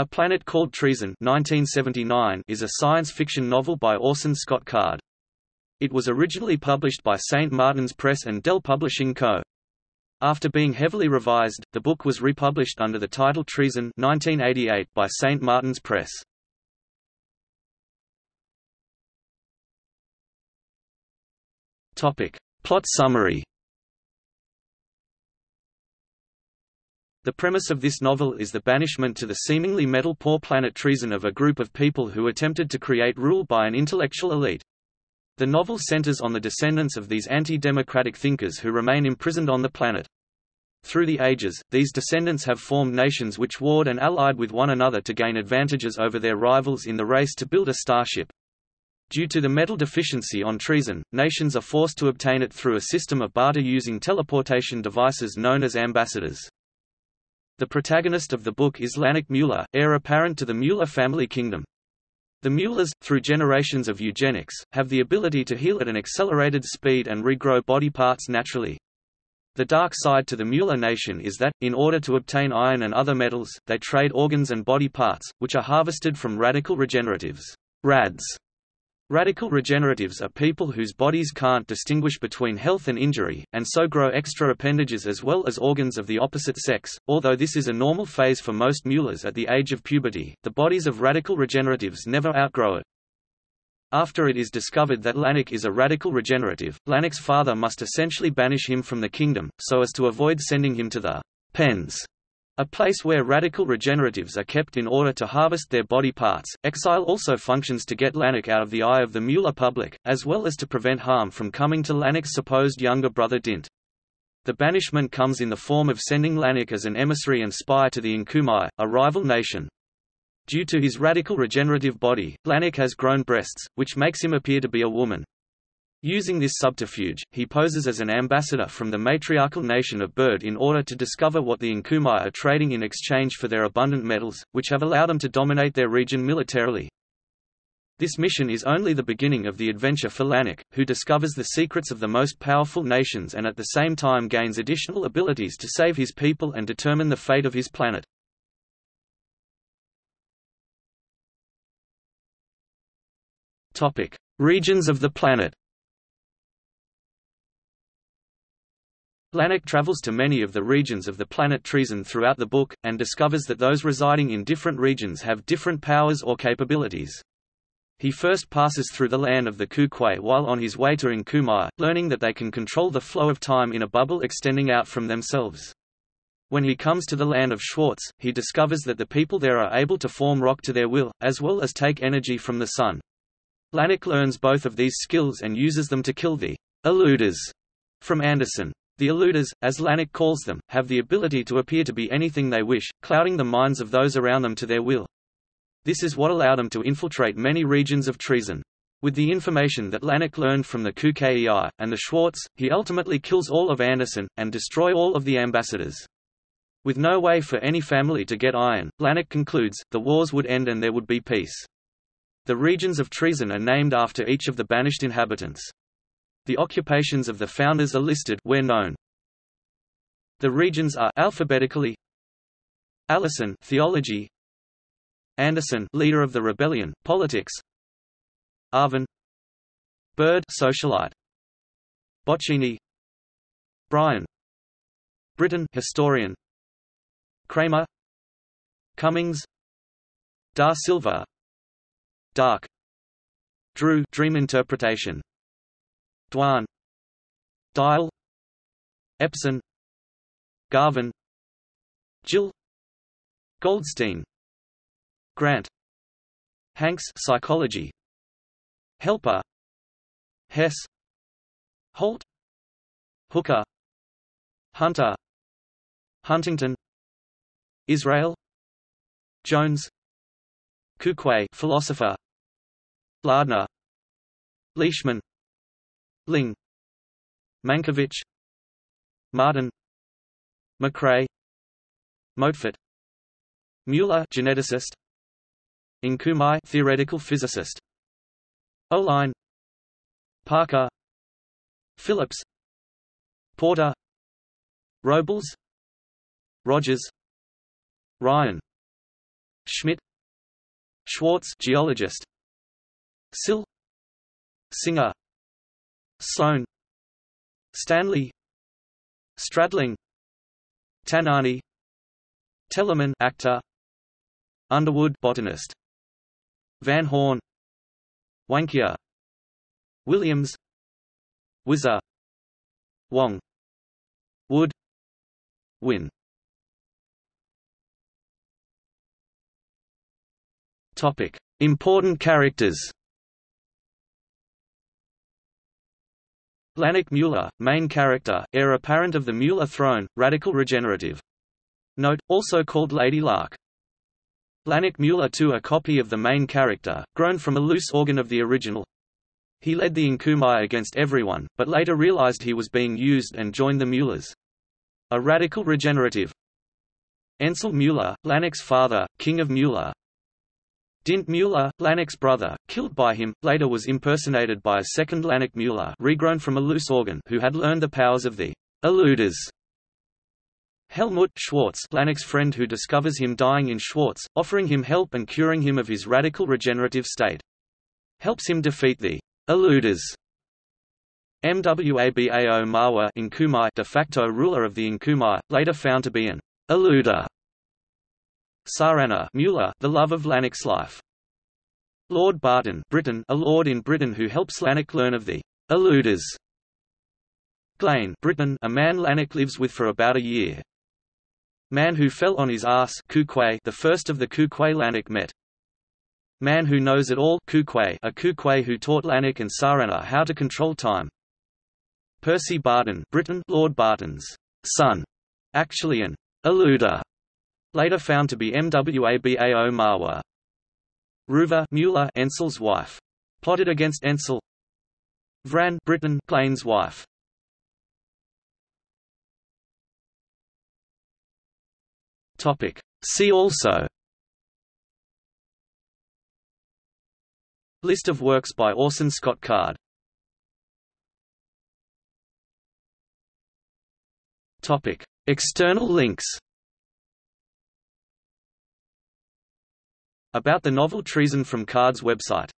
A Planet Called Treason 1979 is a science fiction novel by Orson Scott Card. It was originally published by St. Martin's Press and Dell Publishing Co. After being heavily revised, the book was republished under the title Treason 1988 by St. Martin's Press. Plot summary The premise of this novel is the banishment to the seemingly metal-poor planet Treason of a group of people who attempted to create rule by an intellectual elite. The novel centers on the descendants of these anti-democratic thinkers who remain imprisoned on the planet. Through the ages, these descendants have formed nations which warred and allied with one another to gain advantages over their rivals in the race to build a starship. Due to the metal deficiency on Treason, nations are forced to obtain it through a system of barter using teleportation devices known as ambassadors. The protagonist of the book is Lanik Mueller, heir apparent to the Mueller family kingdom. The Muellers, through generations of eugenics, have the ability to heal at an accelerated speed and regrow body parts naturally. The dark side to the Mueller nation is that, in order to obtain iron and other metals, they trade organs and body parts, which are harvested from radical regeneratives RADs, Radical regeneratives are people whose bodies can't distinguish between health and injury, and so grow extra appendages as well as organs of the opposite sex. Although this is a normal phase for most Muellers at the age of puberty, the bodies of radical regeneratives never outgrow it. After it is discovered that Lanik is a radical regenerative, Lanik's father must essentially banish him from the kingdom, so as to avoid sending him to the pens a place where radical regeneratives are kept in order to harvest their body parts. Exile also functions to get Lanik out of the eye of the Mueller public, as well as to prevent harm from coming to Lanik's supposed younger brother Dint. The banishment comes in the form of sending Lanik as an emissary and spy to the Inkumai, a rival nation. Due to his radical regenerative body, Lanik has grown breasts, which makes him appear to be a woman. Using this subterfuge, he poses as an ambassador from the matriarchal nation of Bird in order to discover what the Inkumai are trading in exchange for their abundant metals, which have allowed them to dominate their region militarily. This mission is only the beginning of the adventure for Lanik, who discovers the secrets of the most powerful nations and at the same time gains additional abilities to save his people and determine the fate of his planet. Regions of the planet Lanik travels to many of the regions of the planet Treason throughout the book, and discovers that those residing in different regions have different powers or capabilities. He first passes through the land of the Kukwei while on his way to Inkumai, learning that they can control the flow of time in a bubble extending out from themselves. When he comes to the land of Schwartz, he discovers that the people there are able to form rock to their will, as well as take energy from the sun. Lanik learns both of these skills and uses them to kill the eluders from Anderson. The eluders, as Lanik calls them, have the ability to appear to be anything they wish, clouding the minds of those around them to their will. This is what allowed them to infiltrate many regions of treason. With the information that Lanik learned from the Kukwei and the Schwartz, he ultimately kills all of Anderson, and destroy all of the ambassadors. With no way for any family to get iron, Lanik concludes, the wars would end and there would be peace. The regions of treason are named after each of the banished inhabitants. The occupations of the founders are listed where known. The regions are alphabetically Allison theology Anderson leader of the rebellion politics Arvin Bird socialite Bocchini Brian Britain historian Kramer Cummings Da Silva Dark Drew dream interpretation Dwan Dial Epson. Garvin. Jill. Goldstein. Grant. Hanks psychology. Helper. Hess. Holt. Hooker. Hunter. Huntington. Israel. Jones. Kukwei philosopher. Lardner. Leishman Ling. Mankovich Martin. McCrae Motefaert Mueller geneticist. Inkumai theoretical physicist. Oline. Parker. Phillips. Porter. Robles. Rogers. Ryan. Schmidt. Schwartz geologist. Sill. Singer Sohn Stanley Stradling Tanani Telemann actor Underwood botanist Van Horn Wankia Williams Wizza Wong Wood Win Topic Important characters Lanik Mueller, main character, heir apparent of the Mueller throne, radical regenerative. Note, also called Lady Lark. Lanik Mueller II a copy of the main character, grown from a loose organ of the original. He led the Inkumai against everyone, but later realized he was being used and joined the Muellers. A radical regenerative. Ensel Mueller, Lanik's father, king of Mueller, Dint Mueller, Lanik's brother, killed by him, later was impersonated by a second Lanik Mueller regrown from a loose organ who had learned the powers of the eluders. Helmut Schwartz, Lanik's friend who discovers him dying in Schwartz, offering him help and curing him of his radical regenerative state. Helps him defeat the eluders. Mwabao Mawa de facto ruler of the Inkumai, later found to be an eluder. Sarana Mueller, the love of Lanik's life. Lord Barton Britain, a lord in Britain who helps Lanik learn of the eluders. Glane Britain, a man Lanik lives with for about a year. Man who fell on his ass Kukwei, the first of the Kukwei Lanik met. Man who knows it all Kukwei, a Kukwei who taught Lanik and Sarana how to control time. Percy Barton Britain, Lord Barton's son, actually an eluder later found to be Mwabao Mawa. Ruva Mueller Ensel's wife. Plotted against Ensel. Vran Britain Plain's wife. Topic. See also List of works by Orson Scott Card Topic. External links About the novel Treason from Card's website